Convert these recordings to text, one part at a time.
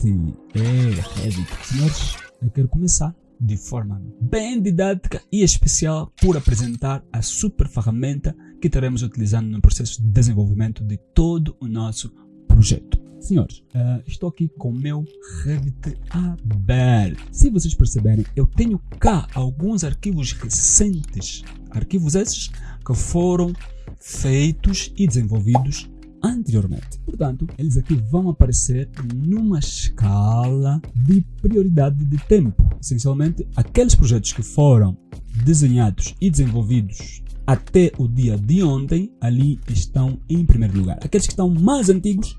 É, Revit. Senhores, eu quero começar de forma bem didática e especial por apresentar a super ferramenta que estaremos utilizando no processo de desenvolvimento de todo o nosso projeto. Senhores, uh, estou aqui com o meu Revit aberto. Se vocês perceberem, eu tenho cá alguns arquivos recentes, arquivos esses que foram feitos e desenvolvidos anteriormente. Portanto, eles aqui vão aparecer numa escala de prioridade de tempo. Essencialmente, aqueles projetos que foram desenhados e desenvolvidos até o dia de ontem, ali estão em primeiro lugar. Aqueles que estão mais antigos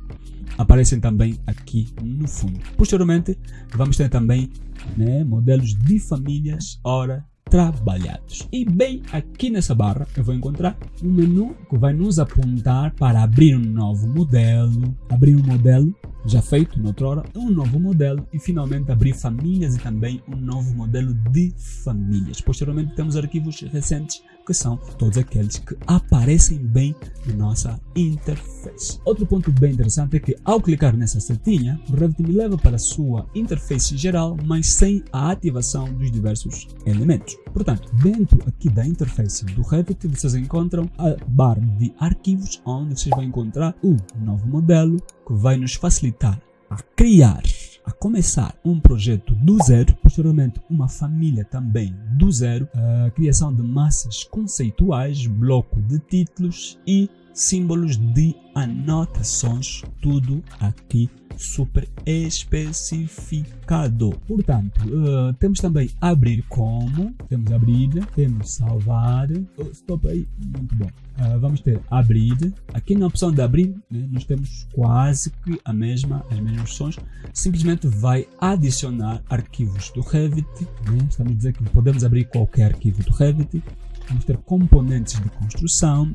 aparecem também aqui no fundo. Posteriormente, vamos ter também né, modelos de famílias, ora trabalhados. E bem aqui nessa barra eu vou encontrar um menu que vai nos apontar para abrir um novo modelo, abrir um modelo já feito noutrora, um novo modelo e finalmente abrir famílias e também um novo modelo de famílias. Posteriormente temos arquivos recentes que são todos aqueles que aparecem bem na nossa interface. Outro ponto bem interessante é que ao clicar nessa setinha, o Revit me leva para a sua interface geral, mas sem a ativação dos diversos elementos. Portanto, dentro aqui da interface do Revit, vocês encontram a barra de arquivos, onde vocês vão encontrar o novo modelo, que vai nos facilitar a criar a começar um projeto do zero, posteriormente uma família também do zero, a criação de massas conceituais, bloco de títulos e símbolos de anotações, tudo aqui super especificado. Portanto, uh, temos também abrir como, temos abrir, temos salvar, oh, stop aí, muito bom. Uh, vamos ter abrir, aqui na opção de abrir, né, nós temos quase que a mesma, as mesmas opções, simplesmente vai adicionar arquivos do Revit, né, estamos a dizer que podemos abrir qualquer arquivo do Revit, vamos ter componentes de construção,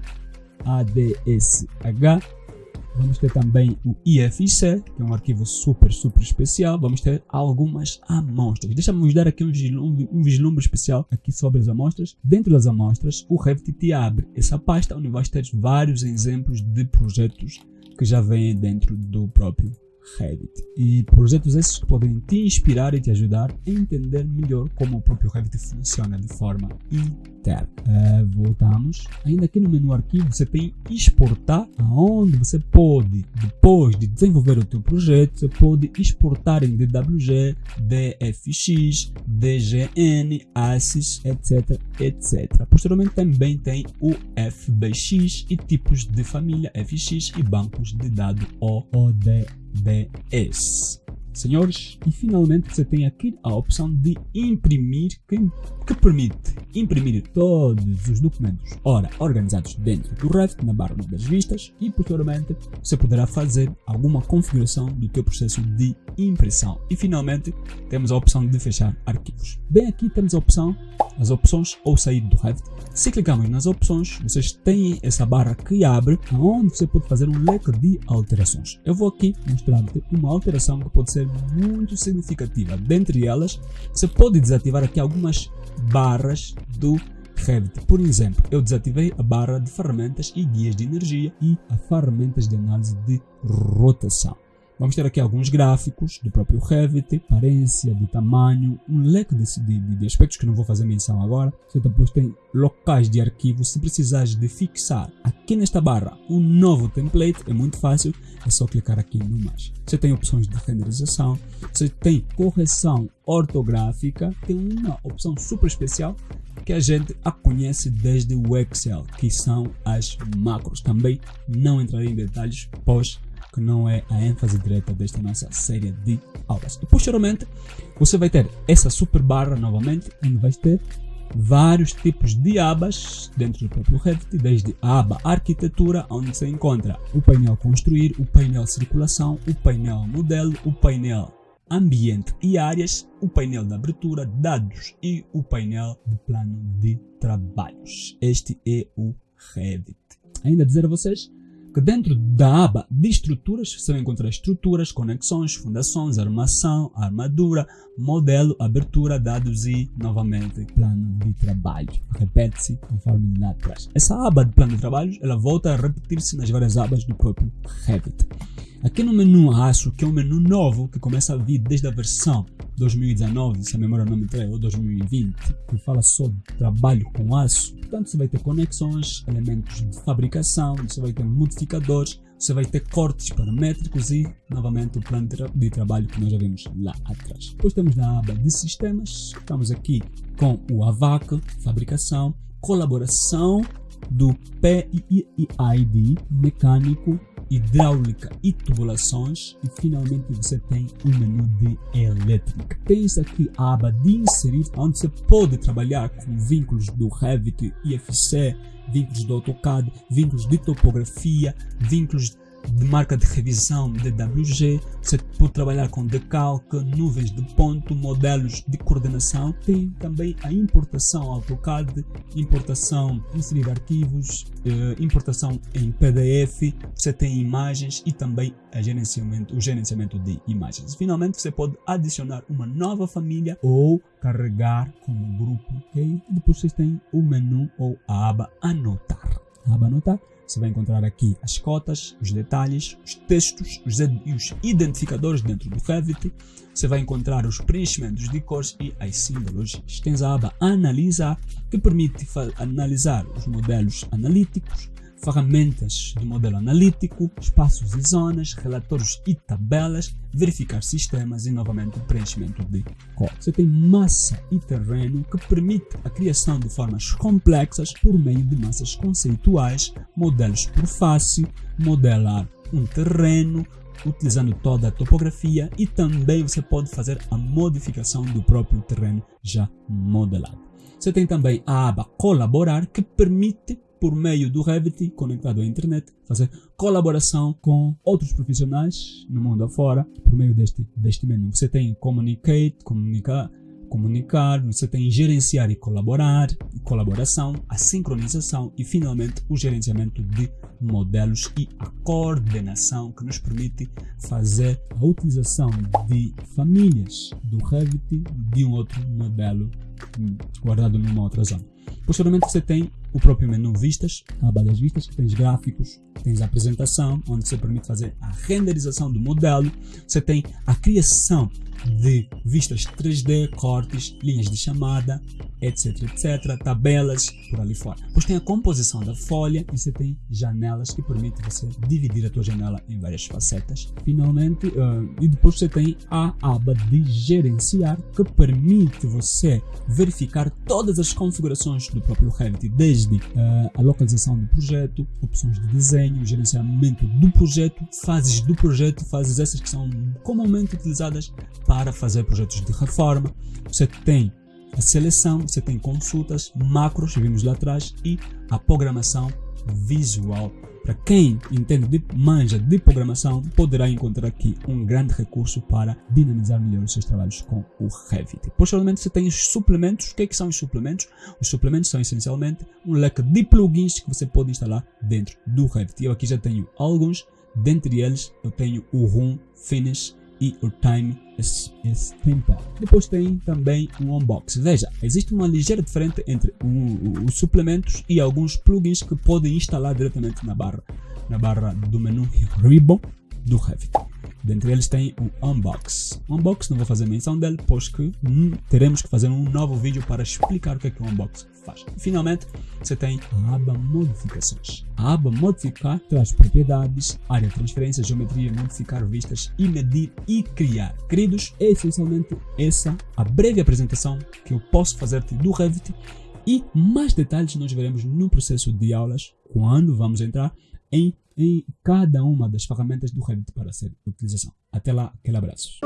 ADSH, Vamos ter também o IFC, que é um arquivo super, super especial. Vamos ter algumas amostras. Deixa-me dar aqui um vislumbre, um vislumbre especial aqui sobre as amostras. Dentro das amostras, o Revit te abre essa pasta onde vais ter vários exemplos de projetos que já vêm dentro do próprio Revit. E projetos esses que podem te inspirar e te ajudar a entender melhor como o próprio Revit funciona de forma interna. Uh, voltamos. Ainda aqui no menu arquivo você tem exportar, aonde você pode, depois de desenvolver o teu projeto, você pode exportar em DWG, DFX, DGN, ASIS, etc, etc. Posteriormente também tem o FBX e tipos de família FX e bancos de dados The S. Senhores, e finalmente você tem aqui a opção de imprimir, que, que permite imprimir todos os documentos, ora, organizados dentro do Revit, na barra das vistas, e posteriormente você poderá fazer alguma configuração do teu processo de impressão. E finalmente, temos a opção de fechar arquivos. Bem aqui temos a opção, as opções ou sair do Revit. Se clicamos nas opções, vocês têm essa barra que abre, onde você pode fazer um leque de alterações. Eu vou aqui mostrar-te uma alteração que pode ser muito significativa. Dentre elas, você pode desativar aqui algumas barras do Revit. Por exemplo, eu desativei a barra de ferramentas e guias de energia e a ferramentas de análise de rotação. Vamos ter aqui alguns gráficos do próprio Revit, aparência, de tamanho, um leque de, de, de, aspectos que não vou fazer menção agora. Você depois tem locais de arquivo. Se precisares de fixar aqui nesta barra um novo template, é muito fácil, é só clicar aqui no mais. Você tem opções de renderização, você tem correção ortográfica, tem uma opção super especial que a gente a conhece desde o Excel, que são as macros. Também não entrarei em detalhes, pois que não é a ênfase direta desta nossa série de aulas. E posteriormente, você vai ter essa super barra novamente, onde vai ter vários tipos de abas dentro do próprio Revit, desde a aba arquitetura, onde se encontra o painel construir, o painel circulação, o painel modelo, o painel ambiente e áreas, o painel de abertura, dados e o painel de plano de trabalhos. Este é o Revit. Ainda dizer a vocês que dentro da aba de estruturas você vai encontrar estruturas, conexões, fundações, armação, armadura, modelo, abertura, dados e, novamente, plano de trabalho. Repete-se conforme lá atrás. Essa aba de plano de trabalho, ela volta a repetir-se nas várias abas do próprio Revit. Aqui no menu aço, que é um menu novo, que começa a vir desde a versão 2019, se a memória não me trai, ou 2020, que fala sobre trabalho com aço. Portanto, você vai ter conexões, elementos de fabricação, você vai ter modificadores, você vai ter cortes paramétricos e, novamente, o plano de, tra de trabalho que nós já vimos lá atrás. Depois temos na aba de sistemas, estamos aqui com o AVAC, fabricação, colaboração do PIID, mecânico, hidráulica e tubulações e finalmente você tem o menu de elétrica. Tem aqui a aba de inserir, onde você pode trabalhar com vínculos do Revit, IFC, vínculos do AutoCAD, vínculos de topografia, vínculos de marca de revisão DWG, você pode trabalhar com decalque, nuvens de ponto, modelos de coordenação, tem também a importação AutoCAD, importação, inserir arquivos, eh, importação em PDF, você tem imagens e também gerenciamento, o gerenciamento de imagens. Finalmente você pode adicionar uma nova família ou carregar como grupo? E depois vocês têm o menu ou a aba anotar. Aba anotar você vai encontrar aqui as cotas, os detalhes, os textos os e os identificadores dentro do Revit. Você vai encontrar os preenchimentos de cores e as simbologias. Tens a aba Analisar, que permite analisar os modelos analíticos, ferramentas de modelo analítico, espaços e zonas, relatórios e tabelas, verificar sistemas e novamente o preenchimento de código. Você tem massa e terreno que permite a criação de formas complexas por meio de massas conceituais, modelos por face, modelar um terreno, utilizando toda a topografia e também você pode fazer a modificação do próprio terreno já modelado. Você tem também a aba colaborar que permite por meio do Revit conectado à internet, fazer colaboração com outros profissionais no mundo afora por meio deste, deste menu. Você tem Communicate, comunicar, comunicar, você tem gerenciar e colaborar, colaboração, a sincronização e finalmente o gerenciamento de modelos e a coordenação que nos permite fazer a utilização de famílias do Revit de um outro modelo guardado numa outra zona. Posteriormente você tem o próprio menu vistas, a aba das vistas, tens gráficos, tens a apresentação, onde você permite fazer a renderização do modelo, você tem a criação de vistas 3D, cortes, linhas de chamada, etc, etc, tabelas, por ali fora. Depois tem a composição da folha e você tem janelas que permitem você dividir a tua janela em várias facetas. Finalmente, uh, e depois você tem a aba de gerenciar que permite você verificar todas as configurações do próprio Revit, desde uh, a localização do projeto, opções de desenho, gerenciamento do projeto, fases do projeto, fases essas que são comumente utilizadas para fazer projetos de reforma. Você tem a seleção, você tem consultas, macros, vimos lá atrás, e a programação visual. Para quem entende de manja de programação, poderá encontrar aqui um grande recurso para dinamizar melhor os seus trabalhos com o Revit. Posteriormente, você tem os suplementos. O que, é que são os suplementos? Os suplementos são essencialmente um leque de plugins que você pode instalar dentro do Revit. Eu aqui já tenho alguns, dentre eles eu tenho o Room Finish, e Time Stamper. Depois tem também um unboxing. Veja, existe uma ligeira diferença entre os suplementos e alguns plugins que podem instalar diretamente na barra, na barra do menu Ribbon do Revit. Dentre eles tem o Unbox. Unbox não vou fazer menção dele, pois que hum, teremos que fazer um novo vídeo para explicar o que é que o Unbox faz. Finalmente, você tem a aba Modificações. A aba Modificar traz propriedades, área de transferência, geometria, modificar vistas e medir e criar. Queridos, é essencialmente essa a breve apresentação que eu posso fazer-te do Revit e mais detalhes nós veremos no processo de aulas quando vamos entrar em em cada uma das ferramentas do Revit para ser utilização. Até lá, aquele abraço.